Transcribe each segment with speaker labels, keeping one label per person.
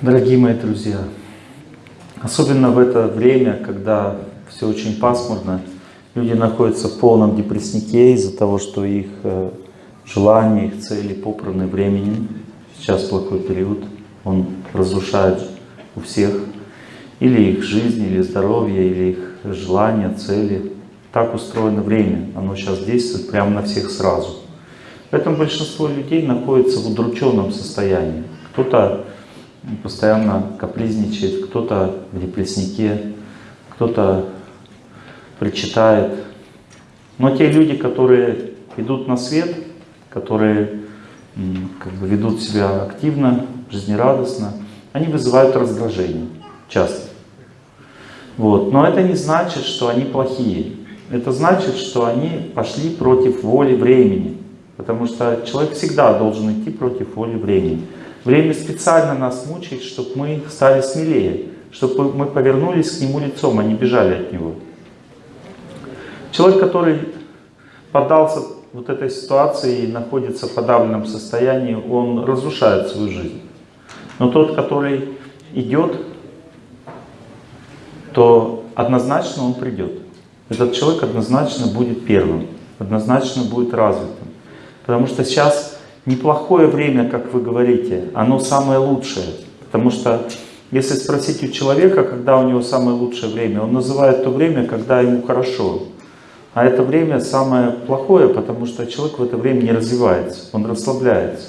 Speaker 1: Дорогие мои друзья, особенно в это время, когда все очень пасмурно, люди находятся в полном депресснике из-за того, что их э, желания, их цели попраны временем. Сейчас плохой период, он разрушает у всех или их жизнь, или здоровье, или их желания, цели. Так устроено время, оно сейчас действует прямо на всех сразу. Поэтому большинство людей находится в удрученном состоянии. Кто-то постоянно капризничает, кто-то в депресснике, кто-то причитает. Но те люди, которые идут на свет, которые как бы ведут себя активно, жизнерадостно, они вызывают раздражение часто. Вот. Но это не значит, что они плохие. Это значит, что они пошли против воли времени. Потому что человек всегда должен идти против воли времени. Время специально нас мучает, чтобы мы стали смелее, чтобы мы повернулись к нему лицом, а не бежали от него. Человек, который поддался вот этой ситуации и находится в подавленном состоянии, он разрушает свою жизнь. Но тот, который идет, то однозначно он придет. Этот человек однозначно будет первым, однозначно будет развитым. Потому что сейчас неплохое время, как вы говорите, оно самое лучшее. Потому что если спросить у человека, когда у него самое лучшее время, он называет то время, когда ему хорошо. А это время самое плохое, потому что человек в это время не развивается, он расслабляется.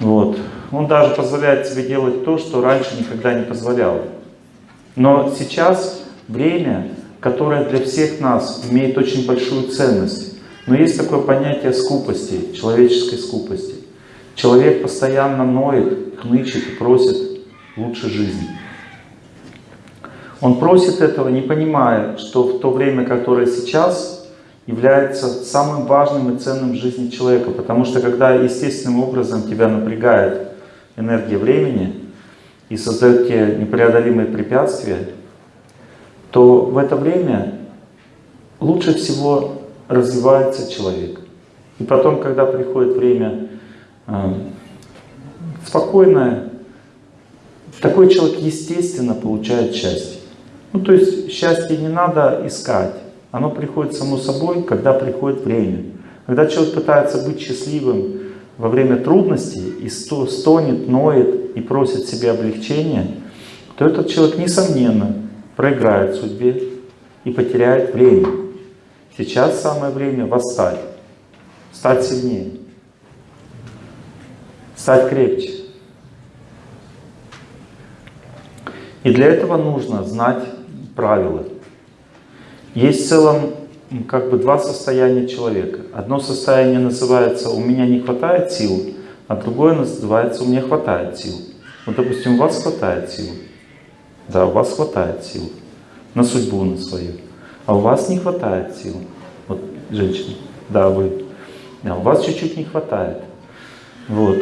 Speaker 1: Вот. Он даже позволяет себе делать то, что раньше никогда не позволял. Но сейчас время, которое для всех нас имеет очень большую ценность. Но есть такое понятие скупости, человеческой скупости. Человек постоянно ноет, хнычет и просит лучше жизни. Он просит этого, не понимая, что в то время, которое сейчас, является самым важным и ценным в жизни человека. Потому что когда естественным образом тебя напрягает энергия времени и создает тебе непреодолимые препятствия, то в это время лучше всего развивается человек. И потом, когда приходит время э, спокойное, такой человек естественно получает счастье. Ну, то есть счастье не надо искать. Оно приходит само собой, когда приходит время. Когда человек пытается быть счастливым во время трудностей и стонет, ноет и просит себе облегчения, то этот человек, несомненно, проиграет судьбе и потеряет время. Сейчас самое время восстать, стать сильнее, стать крепче. И для этого нужно знать правила. Есть в целом как бы два состояния человека. Одно состояние называется «у меня не хватает сил», а другое называется «у меня хватает сил». Вот, допустим, у вас хватает сил. Да, у вас хватает сил на судьбу на свою а у вас не хватает сил. Вот, женщина, да, вы. А у вас чуть-чуть не хватает. Вот.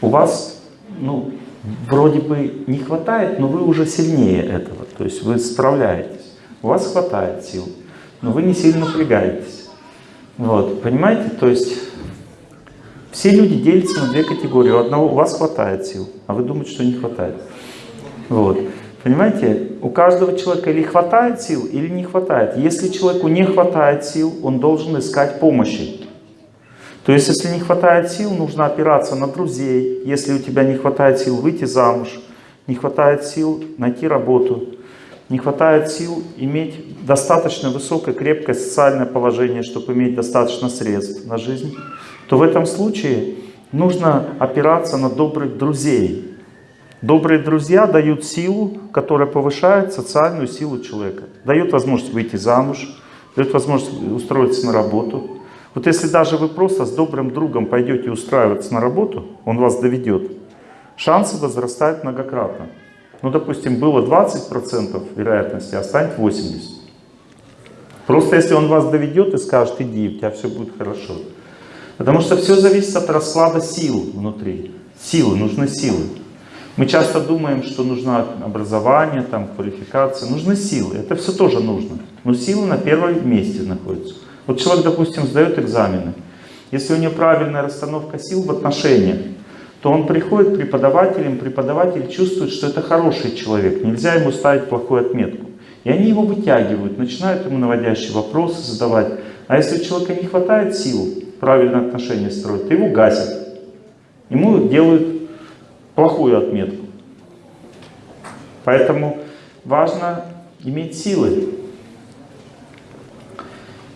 Speaker 1: У вас, ну, вроде бы не хватает, но вы уже сильнее этого. То есть вы справляетесь. У вас хватает сил, но вы не сильно напрягаетесь. Вот, понимаете? То есть все люди делятся на две категории. У одного у вас хватает сил, а вы думаете, что не хватает. Вот. Понимаете, у каждого человека или хватает сил, или не хватает. Если человеку не хватает сил, он должен искать помощи. То есть, если не хватает сил, нужно опираться на друзей. Если у тебя не хватает сил выйти замуж, не хватает сил найти работу, не хватает сил иметь достаточно высокое, крепкое социальное положение, чтобы иметь достаточно средств на жизнь, то в этом случае нужно опираться на добрых друзей, Добрые друзья дают силу, которая повышает социальную силу человека. Дают возможность выйти замуж, дают возможность устроиться на работу. Вот если даже вы просто с добрым другом пойдете устраиваться на работу, он вас доведет, шансы возрастают многократно. Ну, допустим, было 20% вероятности, а станет 80%. Просто если он вас доведет и скажет, иди, у тебя все будет хорошо. Потому что все зависит от расклада сил внутри. Силы, нужны силы. Мы часто думаем, что нужно образование, там, квалификация. Нужны силы. Это все тоже нужно. Но силы на первом месте находятся. Вот человек, допустим, сдает экзамены. Если у него правильная расстановка сил в отношениях, то он приходит преподавателем, преподаватель чувствует, что это хороший человек, нельзя ему ставить плохую отметку. И они его вытягивают, начинают ему наводящие вопросы задавать. А если у человека не хватает сил правильное отношение строить, то его гасят. Ему делают плохую отметку. Поэтому важно иметь силы.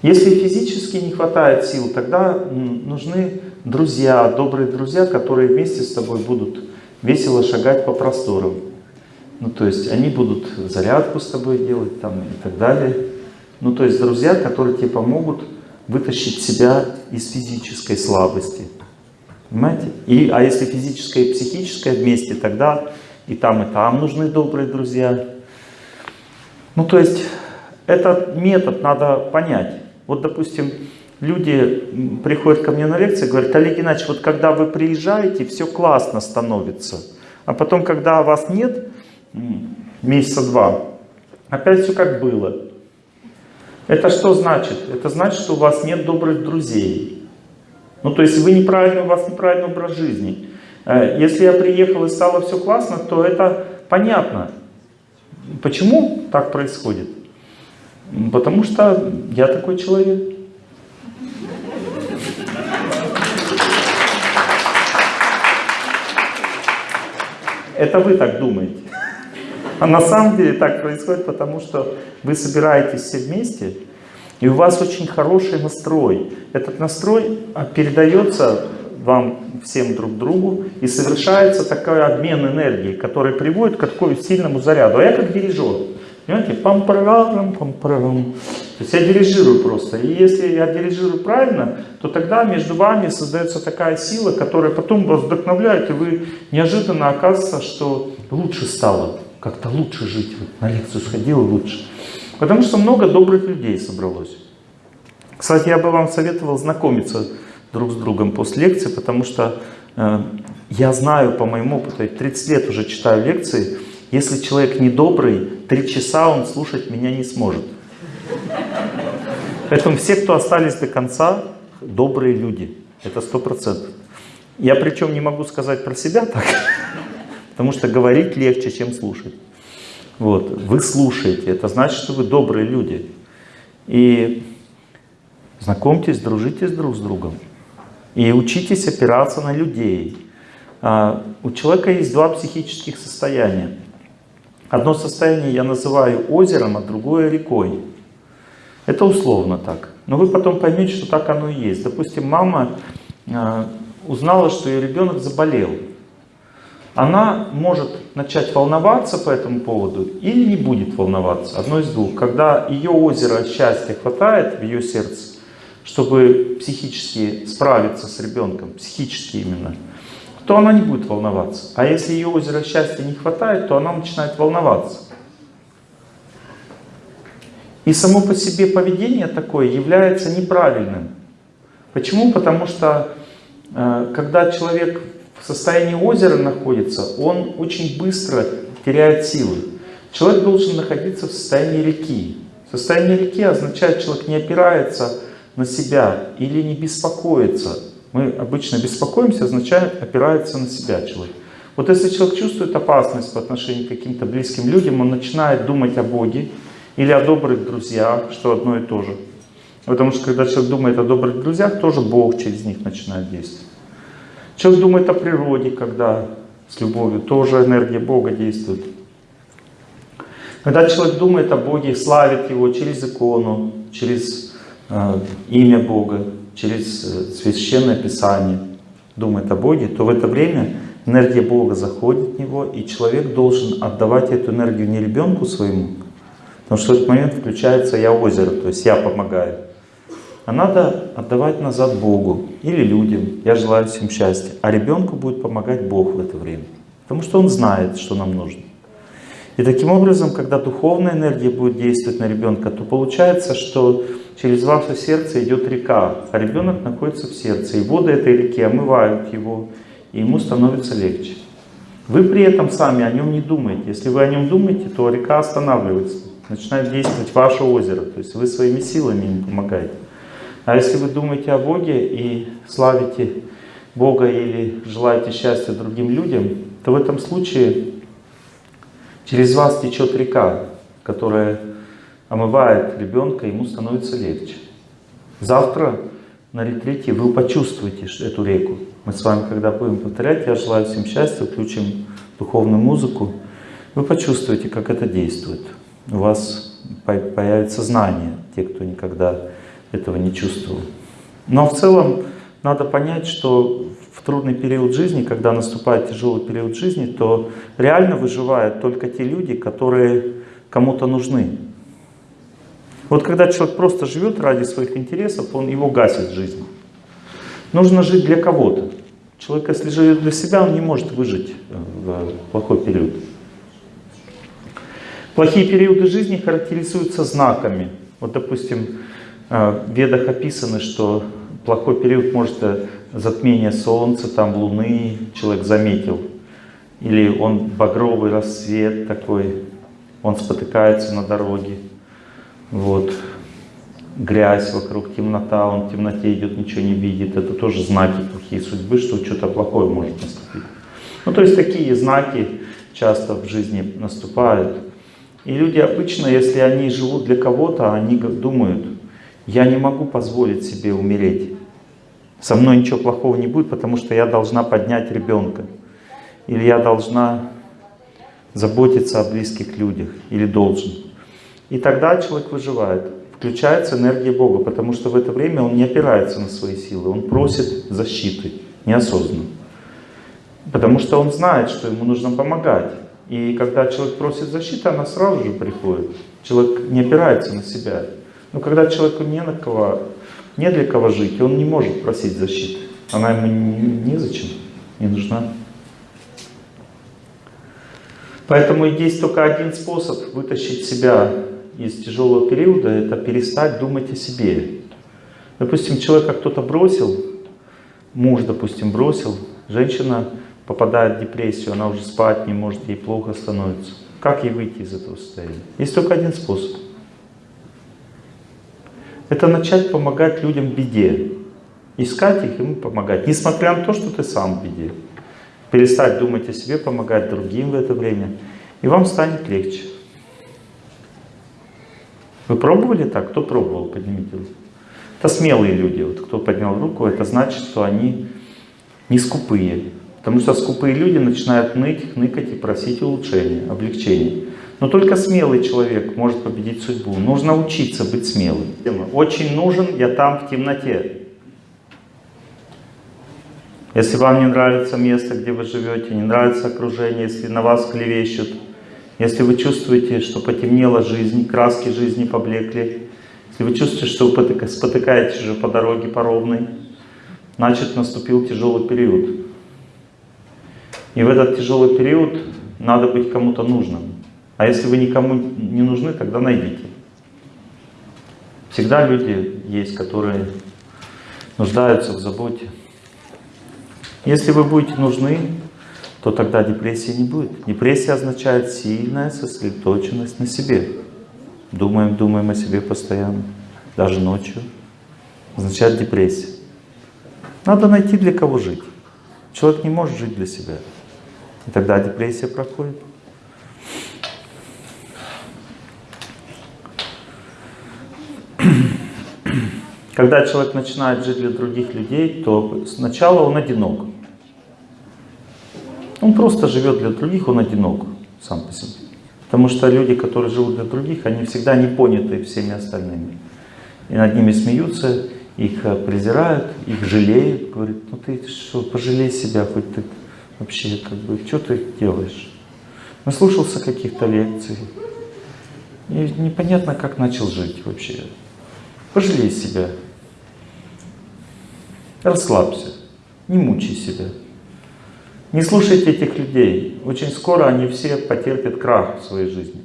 Speaker 1: Если физически не хватает сил, тогда нужны друзья, добрые друзья, которые вместе с тобой будут весело шагать по просторам. Ну, то есть они будут зарядку с тобой делать там и так далее. Ну, то есть друзья, которые тебе помогут вытащить себя из физической слабости. Понимаете? И, а если физическое и психическое вместе, тогда и там, и там нужны добрые друзья. Ну, то есть этот метод надо понять. Вот, допустим, люди приходят ко мне на лекции, говорят, Олег Геннадьевич, вот когда вы приезжаете, все классно становится. А потом, когда вас нет, месяца два, опять все как было. Это что значит? Это значит, что у вас нет добрых друзей. Ну, то есть вы неправильно, у вас неправильный образ жизни. Э, если я приехал и стало все классно, то это понятно. Почему так происходит? Потому что я такой человек. Это вы так думаете. А на самом деле так происходит, потому что вы собираетесь все вместе, и у вас очень хороший настрой. Этот настрой а, передается вам всем друг другу, и совершается такой обмен энергией, который приводит к такому сильному заряду. А я как дирижер. Понимаете? пам парам пам парам То есть я дирижирую просто. И если я дирижирую правильно, то тогда между вами создается такая сила, которая потом вас вдохновляет, и вы неожиданно оказывается, что лучше стало. Как-то лучше жить. Вот на лекцию сходил лучше. Потому что много добрых людей собралось. Кстати, я бы вам советовал знакомиться друг с другом после лекции, потому что э, я знаю по моему опыту, 30 лет уже читаю лекции, если человек недобрый, три часа он слушать меня не сможет. Поэтому все, кто остались до конца, добрые люди. Это сто процентов. Я причем не могу сказать про себя так, потому что говорить легче, чем слушать. Вот. Вы слушаете, это значит, что вы добрые люди. И знакомьтесь, дружите друг с другом. И учитесь опираться на людей. А, у человека есть два психических состояния. Одно состояние я называю озером, а другое рекой. Это условно так. Но вы потом поймете, что так оно и есть. Допустим, мама э, узнала, что ее ребенок заболел. Она может начать волноваться по этому поводу или не будет волноваться. Одно из двух. Когда ее озеро счастья хватает в ее сердце, чтобы психически справиться с ребенком, психически именно, то она не будет волноваться. А если ее озеро счастья не хватает, то она начинает волноваться. И само по себе поведение такое является неправильным. Почему? Потому что э, когда человек в состоянии озера находится, он очень быстро теряет силы. Человек должен находиться в состоянии реки. Состояние реки означает, человек не опирается на себя или не беспокоится мы обычно беспокоимся, означает опирается на себя человек. Вот если человек чувствует опасность по отношению к каким-то близким людям, он начинает думать о Боге или о добрых друзьях, что одно и то же. Потому что когда человек думает о добрых друзьях, тоже Бог через них начинает действовать. Человек думает о природе, когда с любовью, тоже энергия Бога действует. Когда человек думает о Боге, славит Его через икону, через э, имя Бога, через э, Священное Писание думает о Боге, то в это время энергия Бога заходит в него, и человек должен отдавать эту энергию не ребенку своему, потому что в этот момент включается «я озеро», то есть «я помогаю», а надо отдавать назад Богу или людям, я желаю всем счастья, а ребенку будет помогать Бог в это время, потому что он знает, что нам нужно. И таким образом, когда духовная энергия будет действовать на ребенка, то получается, что через ваше сердце идет река, а ребенок находится в сердце. И воды этой реки омывают его, и ему становится легче. Вы при этом сами о нем не думаете. Если вы о нем думаете, то река останавливается, начинает действовать ваше озеро. То есть вы своими силами ему помогаете. А если вы думаете о Боге и славите Бога или желаете счастья другим людям, то в этом случае через вас течет река, которая омывает ребенка, ему становится легче. Завтра на ретрите вы почувствуете эту реку. Мы с вами, когда будем повторять, я желаю всем счастья, включим духовную музыку, вы почувствуете, как это действует. У вас появится знание, те, кто никогда этого не чувствовал. Но в целом надо понять, что в трудный период жизни, когда наступает тяжелый период жизни, то реально выживают только те люди, которые кому-то нужны. Вот когда человек просто живет ради своих интересов, он его гасит жизнь. Нужно жить для кого-то. Человек, если живет для себя, он не может выжить в плохой период. Плохие периоды жизни характеризуются знаками. Вот, допустим, э, в ведах описано, что плохой период может э, затмение солнца, там луны человек заметил. Или он багровый рассвет такой, он спотыкается на дороге. Вот. Грязь вокруг, темнота, он в темноте идет, ничего не видит. Это тоже знаки плохие судьбы, что что-то плохое может наступить. Ну, то есть такие знаки часто в жизни наступают. И люди обычно, если они живут для кого-то, они думают, я не могу позволить себе умереть. Со мной ничего плохого не будет, потому что я должна поднять ребенка. Или я должна заботиться о близких людях. Или должен. И тогда человек выживает. Включается энергия Бога, потому что в это время он не опирается на свои силы. Он просит защиты неосознанно. Потому что он знает, что ему нужно помогать. И когда человек просит защиты, она сразу же приходит. Человек не опирается на себя. Но когда человеку не на кого, не для кого жить, он не может просить защиты. Она ему незачем, не нужна. Поэтому есть только один способ вытащить себя из тяжелого периода, это перестать думать о себе. Допустим, человека кто-то бросил, муж, допустим, бросил, женщина попадает в депрессию, она уже спать не может, ей плохо становится. Как ей выйти из этого состояния? Есть только один способ. Это начать помогать людям в беде. Искать их, ему помогать. Несмотря на то, что ты сам в беде. Перестать думать о себе, помогать другим в это время. И вам станет легче. Вы пробовали так? Кто пробовал? Поднимите руку. Это смелые люди. Вот кто поднял руку, это значит, что они не скупые. Потому что скупые люди начинают ныть, ныкать и просить улучшения, облегчения. Но только смелый человек может победить судьбу. Нужно учиться быть смелым. Очень нужен я там в темноте. Если вам не нравится место, где вы живете, не нравится окружение, если на вас клевещут, если вы чувствуете, что потемнела жизнь, краски жизни поблекли, если вы чувствуете, что вы спотыкаетесь уже по дороге по ровной, значит наступил тяжелый период. И в этот тяжелый период надо быть кому-то нужным. А если вы никому не нужны, тогда найдите. Всегда люди есть, которые нуждаются в заботе. Если вы будете нужны, то тогда депрессии не будет. Депрессия означает сильная сосредоточенность на себе. Думаем, думаем о себе постоянно, даже ночью. Означает депрессия. Надо найти для кого жить. Человек не может жить для себя. И тогда депрессия проходит. Когда человек начинает жить для других людей, то сначала он одинок. Он просто живет для других, он одинок сам по себе. Потому что люди, которые живут для других, они всегда не поняты всеми остальными. И над ними смеются, их э, презирают, их жалеют. Говорят, ну ты что, пожалей себя, хоть ты вообще, как бы, что ты делаешь? Наслушался каких-то лекций. И непонятно, как начал жить вообще. Пожалей себя. Расслабься. Не мучай себя. Не слушайте этих людей. Очень скоро они все потерпят крах в своей жизни.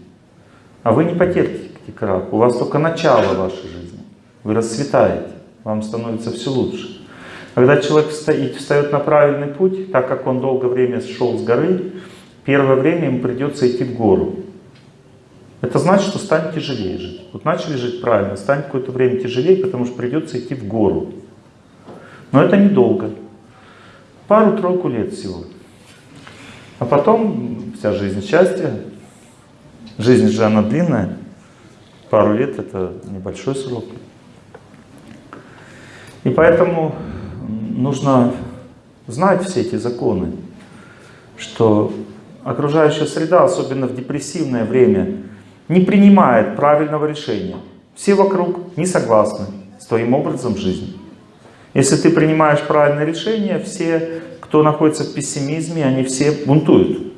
Speaker 1: А вы не потерпите крах. У вас только начало вашей жизни. Вы расцветаете. Вам становится все лучше. Когда человек встает, встает на правильный путь, так как он долгое время шел с горы, первое время ему придется идти в гору. Это значит, что станет тяжелее жить. Вот начали жить правильно, станет какое-то время тяжелее, потому что придется идти в гору. Но это недолго. Пару-тройку лет всего. А потом вся жизнь счастья. Жизнь же она длинная. Пару лет это небольшой срок. И поэтому нужно знать все эти законы, что окружающая среда, особенно в депрессивное время, не принимает правильного решения. Все вокруг не согласны с твоим образом жизни. Если ты принимаешь правильное решение, все, кто находится в пессимизме, они все бунтуют.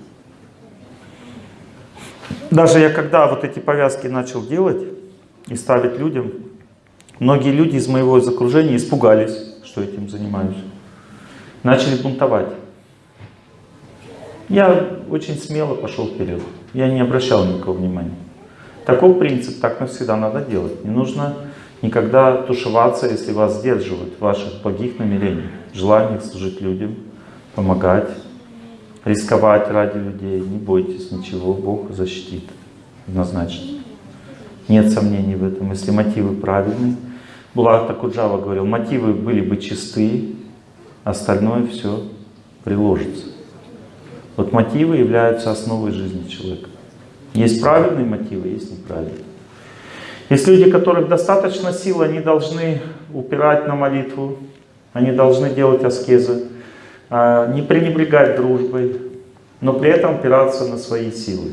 Speaker 1: Даже я когда вот эти повязки начал делать и ставить людям, многие люди из моего из окружения испугались, что этим занимаюсь. Начали бунтовать. Я очень смело пошел вперед. Я не обращал никакого внимания. Такой принцип, так навсегда надо делать. Не нужно никогда тушеваться, если вас сдерживают в ваших благих намерениях, желаниях служить людям, помогать, рисковать ради людей. Не бойтесь ничего, Бог защитит однозначно. Нет сомнений в этом, если мотивы правильные. Булат Такуджава говорил, мотивы были бы чистые, остальное все приложится. Вот мотивы являются основой жизни человека. Есть правильные мотивы, есть неправильные. Есть люди, которых достаточно сил, они должны упирать на молитву, они должны делать аскезы, а, не пренебрегать дружбой, но при этом опираться на свои силы.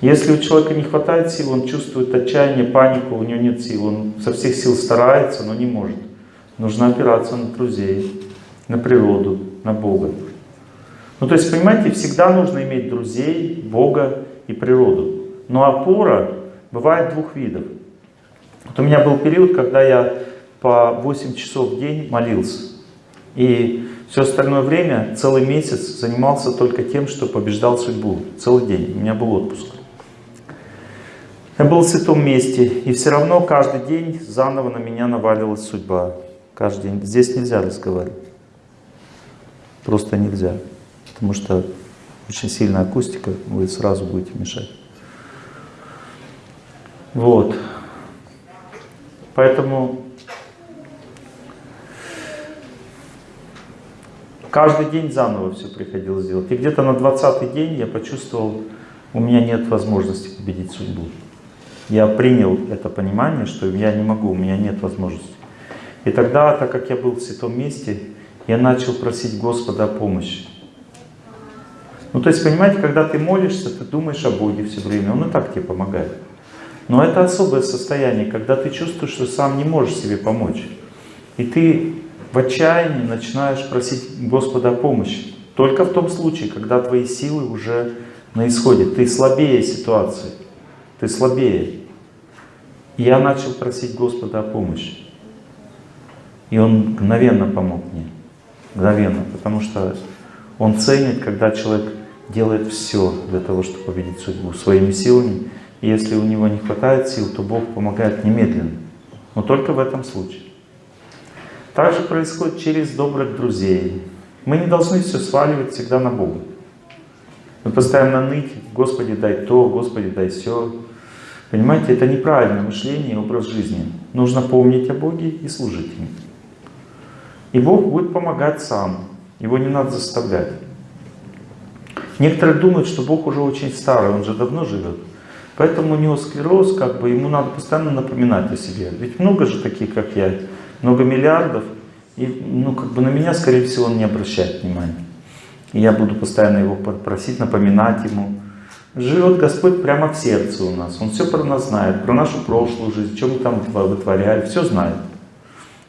Speaker 1: Если у человека не хватает сил, он чувствует отчаяние, панику, у него нет сил, он со всех сил старается, но не может. Нужно опираться на друзей, на природу, на Бога. Ну то есть, понимаете, всегда нужно иметь друзей, Бога и природу. Но опора бывает двух видов. Вот у меня был период, когда я по 8 часов в день молился. И все остальное время, целый месяц, занимался только тем, что побеждал судьбу. Целый день. У меня был отпуск. Я был в святом месте, и все равно каждый день заново на меня наваливалась судьба. Каждый день. Здесь нельзя разговаривать. Просто нельзя. Потому что очень сильная акустика, вы сразу будете мешать. Вот. Поэтому каждый день заново все приходилось делать. И где-то на 20 день я почувствовал, у меня нет возможности победить судьбу. Я принял это понимание, что я не могу, у меня нет возможности. И тогда, так как я был в святом месте, я начал просить Господа о помощи. Ну, то есть, понимаете, когда ты молишься, ты думаешь о Боге все время, Он и так тебе помогает. Но это особое состояние, когда ты чувствуешь, что сам не можешь себе помочь. И ты в отчаянии начинаешь просить Господа о помощи. Только в том случае, когда твои силы уже на исходе. Ты слабее ситуации. Ты слабее. И я начал просить Господа о помощи. И Он мгновенно помог мне. Мгновенно. Потому что Он ценит, когда человек делает все для того, чтобы победить судьбу своими силами. Если у него не хватает сил, то Бог помогает немедленно. Но только в этом случае. Также происходит через добрых друзей. Мы не должны все сваливать всегда на Бога. Мы постоянно ныть, Господи, дай то, Господи, дай все. Понимаете, это неправильное мышление и образ жизни. Нужно помнить о Боге и служить Ему. И Бог будет помогать сам. Его не надо заставлять. Некоторые думают, что Бог уже очень старый, Он же давно живет. Поэтому у него склероз, как бы ему надо постоянно напоминать о себе. Ведь много же таких, как я, много миллиардов. И ну, как бы на меня, скорее всего, он не обращает внимания. И я буду постоянно его просить, напоминать ему. Живет Господь прямо в сердце у нас. Он все про нас знает, про нашу прошлую жизнь, что мы там вытворяли, все знает.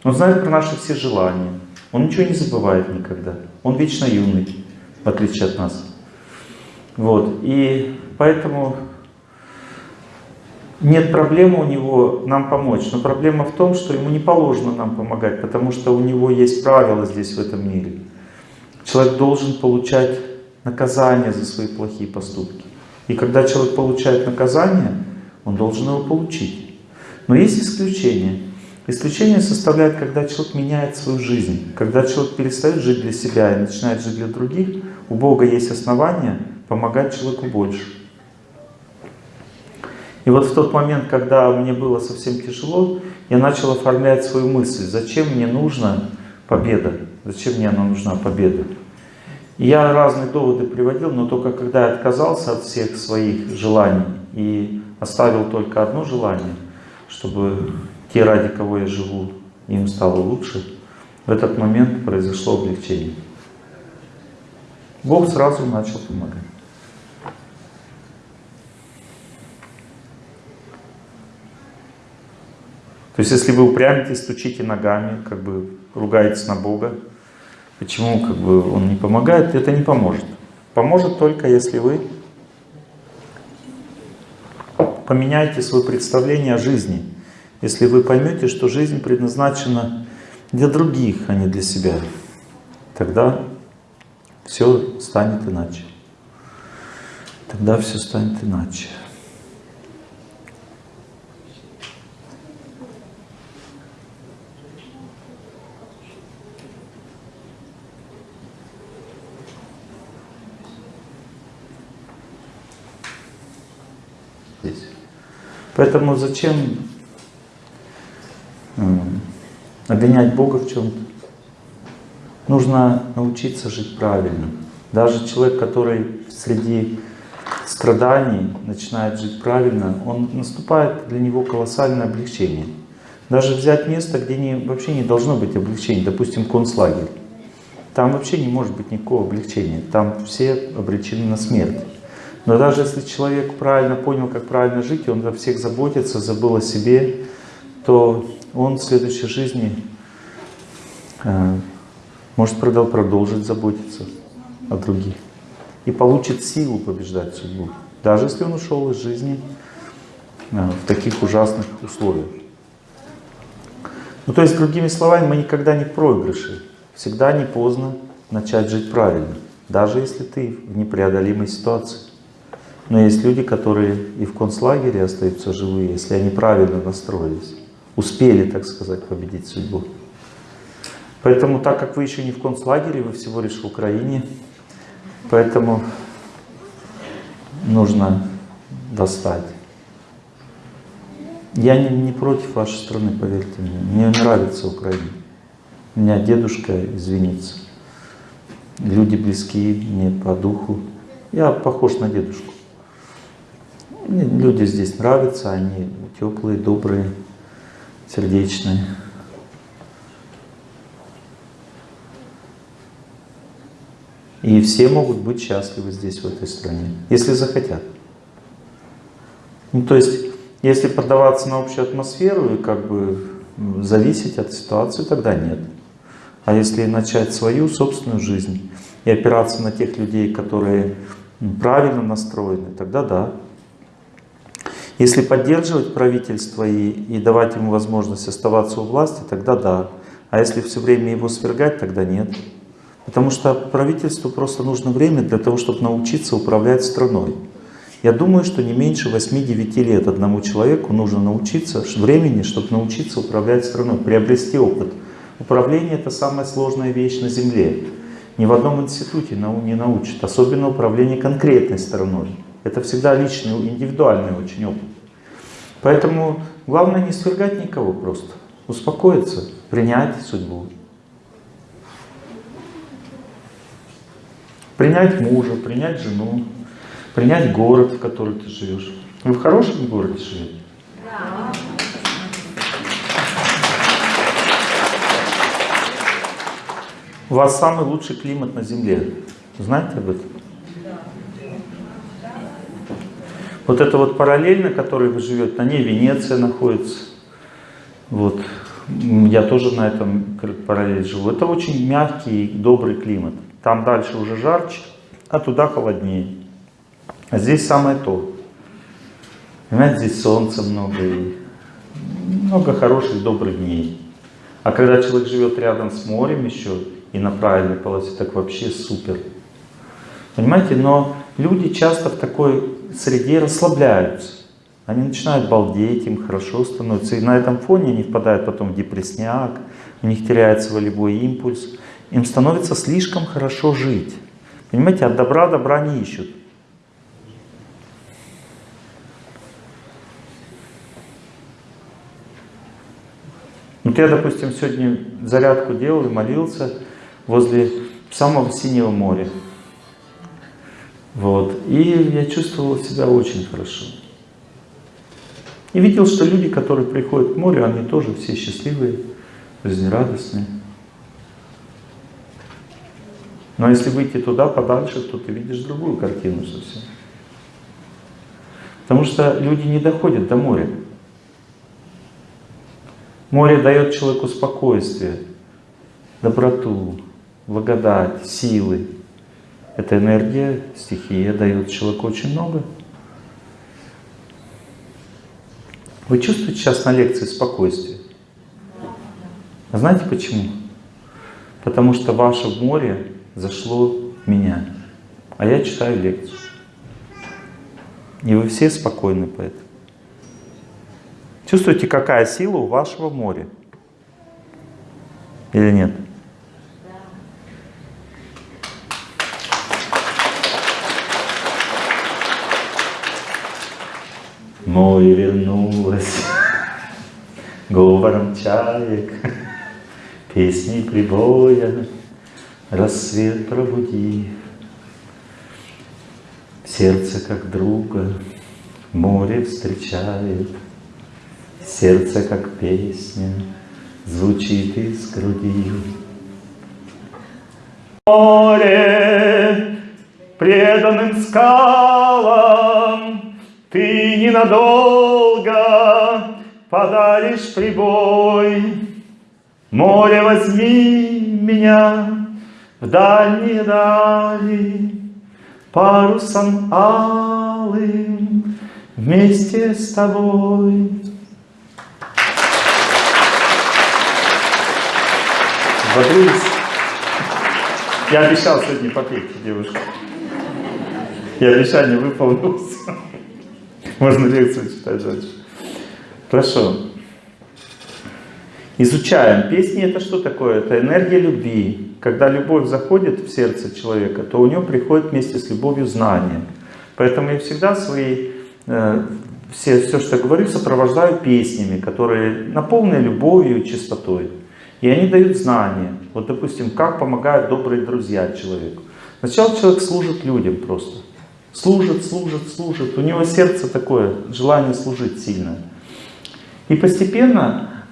Speaker 1: Он знает про наши все желания. Он ничего не забывает никогда. Он вечно юный, в отличие от нас. Вот. И поэтому нет проблемы у него нам помочь. Но проблема в том, что ему не положено нам помогать, потому что у него есть правила здесь, в этом мире. Человек должен получать наказание за свои плохие поступки. И когда человек получает наказание, он должен его получить. Но есть исключение. Исключение составляет, когда человек меняет свою жизнь. Когда человек перестает жить для себя и начинает жить для других, у Бога есть основания помогать человеку больше. И вот в тот момент, когда мне было совсем тяжело, я начал оформлять свою мысль, зачем мне нужна победа, зачем мне она нужна победа. Я разные доводы приводил, но только когда я отказался от всех своих желаний и оставил только одно желание, чтобы те, ради кого я живу, им стало лучше, в этот момент произошло облегчение. Бог сразу начал помогать. То есть, если вы упрямитесь, стучите ногами, как бы ругаетесь на Бога, почему как бы Он не помогает, это не поможет. Поможет только, если вы поменяете свое представление о жизни. Если вы поймете, что жизнь предназначена для других, а не для себя, тогда все станет иначе. Тогда все станет иначе. Поэтому зачем обвинять Бога в чем-то? Нужно научиться жить правильно. Даже человек, который среди страданий начинает жить правильно, он наступает для него колоссальное облегчение. Даже взять место, где не, вообще не должно быть облегчения, допустим, концлагерь. Там вообще не может быть никакого облегчения. Там все обречены на смерть. Но даже если человек правильно понял, как правильно жить, и он о всех заботится, забыл о себе, то он в следующей жизни э, может продолжить заботиться о других. И получит силу побеждать судьбу. Даже если он ушел из жизни э, в таких ужасных условиях. Ну то есть, другими словами, мы никогда не в. Всегда не поздно начать жить правильно. Даже если ты в непреодолимой ситуации. Но есть люди, которые и в концлагере остаются живые, если они правильно настроились, успели, так сказать, победить судьбу. Поэтому, так как вы еще не в концлагере, вы всего лишь в Украине, поэтому нужно достать. Я не, не против вашей страны, поверьте мне. Мне нравится Украина. У меня дедушка извинится. Люди близкие мне по духу. Я похож на дедушку. Мне люди здесь нравятся, они теплые, добрые, сердечные. И все могут быть счастливы здесь, в этой стране, если захотят. Ну, то есть, если поддаваться на общую атмосферу и как бы зависеть от ситуации, тогда нет. А если начать свою собственную жизнь и опираться на тех людей, которые правильно настроены, тогда да. Если поддерживать правительство и, и давать ему возможность оставаться у власти, тогда да. А если все время его свергать, тогда нет. Потому что правительству просто нужно время для того, чтобы научиться управлять страной. Я думаю, что не меньше 8-9 лет одному человеку нужно научиться, времени, чтобы научиться управлять страной, приобрести опыт. Управление – это самая сложная вещь на Земле. Ни в одном институте не научат, особенно управление конкретной страной. Это всегда личный, индивидуальный очень опыт. Поэтому главное не свергать никого просто. Успокоиться, принять судьбу. Принять мужа, принять жену, принять город, в котором ты живешь. Вы в хорошем городе живете? Да. У вас самый лучший климат на Земле. Знаете об этом? Вот это вот параллельно, который вы живете, на ней Венеция находится. Вот. Я тоже на этом параллель живу. Это очень мягкий, добрый климат. Там дальше уже жарче, а туда холоднее. А здесь самое то. Понимаете, здесь солнца много и много хороших, добрых дней. А когда человек живет рядом с морем еще и на правильной полосе, так вообще супер. Понимаете, но люди часто в такой среде расслабляются. Они начинают балдеть, им хорошо становится. И на этом фоне они впадают потом в депрессняк, у них теряется волевой импульс. Им становится слишком хорошо жить. Понимаете, от добра добра не ищут. Вот я, допустим, сегодня зарядку делал и молился возле самого синего моря. Вот. И я чувствовал себя очень хорошо. И видел, что люди, которые приходят к морю, они тоже все счастливые, жизнерадостные. Но если выйти туда подальше, то ты видишь другую картину совсем. Потому что люди не доходят до моря. Море дает человеку спокойствие, доброту, благодать, силы. Эта энергия, стихия дает человеку очень много. Вы чувствуете сейчас на лекции спокойствие? А знаете почему? Потому что ваше море зашло меня, а я читаю лекцию. И вы все спокойны поэтому. Чувствуете, какая сила у вашего моря? Или нет? Море вернулось говором чаек, песни прибоя, рассвет пробудив. Сердце как друга море встречает, Сердце как песня звучит из груди. Море преданным скалам ненадолго подаришь прибой. Море, возьми меня в дальние дали, Парусом алым вместе с тобой. Бодрись. Я обещал сегодня попеть, девушка. И обещание выполнилось. Можно лекцию читать дальше. Хорошо. Изучаем. Песни это что такое? Это энергия любви. Когда любовь заходит в сердце человека, то у него приходит вместе с любовью знание. Поэтому я всегда свои, э, все, все, что говорю, сопровождаю песнями, которые наполнены любовью и чистотой. И они дают знания. Вот, допустим, как помогают добрые друзья человеку. Сначала человек служит людям просто. Служит, служит, служит. У него сердце такое, желание служить сильное. И постепенно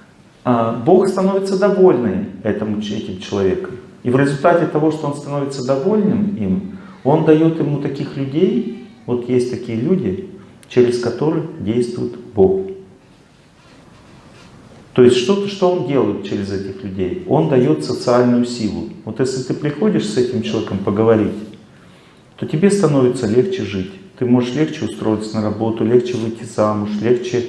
Speaker 1: а, Бог становится довольным этому, этим человеком. И в результате того, что он становится довольным им, он дает ему таких людей, вот есть такие люди, через которых действует Бог. То есть что-то, что он делает через этих людей? Он дает социальную силу. Вот если ты приходишь с этим человеком поговорить, то тебе становится легче жить. Ты можешь легче устроиться на работу, легче выйти замуж, легче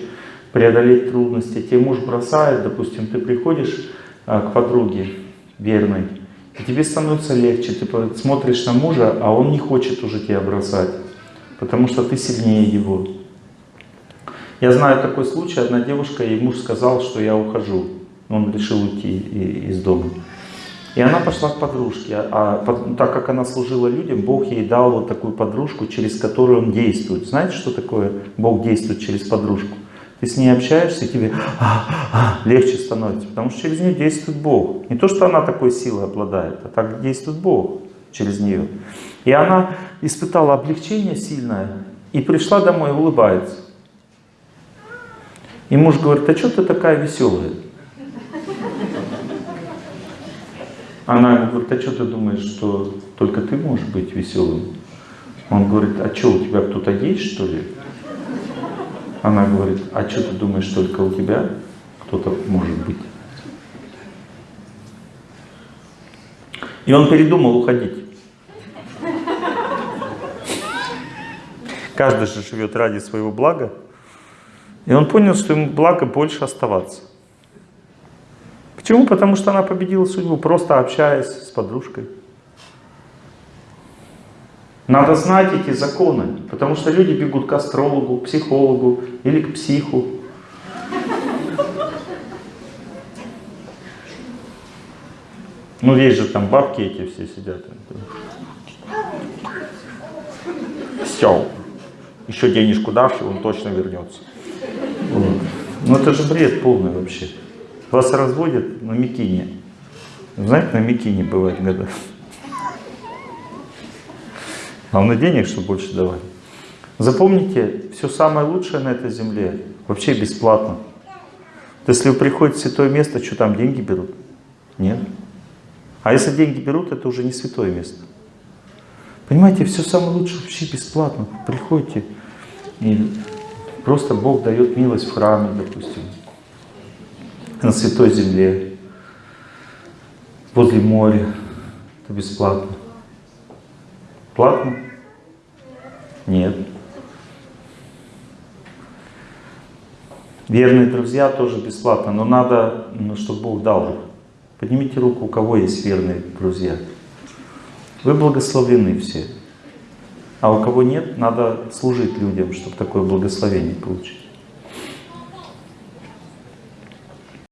Speaker 1: преодолеть трудности. Тебе муж бросает, допустим, ты приходишь а, к подруге верной, и тебе становится легче. Ты смотришь на мужа, а он не хочет уже тебя бросать, потому что ты сильнее его. Я знаю такой случай, одна девушка, ей муж сказал, что я ухожу. Он решил уйти из дома. И она пошла к подружке, а, а так как она служила людям, Бог ей дал вот такую подружку, через которую он действует. Знаете, что такое Бог действует через подружку? Ты с ней общаешься, и тебе а, а, легче становится, потому что через нее действует Бог. Не то, что она такой силой обладает, а так действует Бог через нее. И она испытала облегчение сильное, и пришла домой и улыбается. И муж говорит, а что ты такая веселая? Она говорит, а что ты думаешь, что только ты можешь быть веселым? Он говорит, а что, у тебя кто-то есть, что ли? Она говорит, а что ты думаешь, только у тебя кто-то может быть? И он передумал уходить. Каждый же живет ради своего блага. И он понял, что ему благо больше оставаться. Почему? Потому что она победила судьбу, просто общаясь с подружкой. Надо знать эти законы, потому что люди бегут к астрологу, психологу или к психу. Ну, есть же там бабки эти все сидят. Все. Еще денежку дашь, он точно вернется. Вот. Ну, это же бред полный вообще. Вас разводят на Микине. Знаете, на Микине бывает года. Главное денег, чтобы больше давать. Запомните, все самое лучшее на этой земле вообще бесплатно. Если вы приходите в святое место, что там деньги берут? Нет. А если деньги берут, это уже не святое место. Понимаете, все самое лучшее вообще бесплатно. Приходите, и просто Бог дает милость в храме, допустим, на святой земле, возле моря. Это бесплатно. Платно? Нет. Верные друзья тоже бесплатно, но надо, ну, чтобы Бог дал. Поднимите руку, у кого есть верные друзья. Вы благословлены все. А у кого нет, надо служить людям, чтобы такое благословение получить.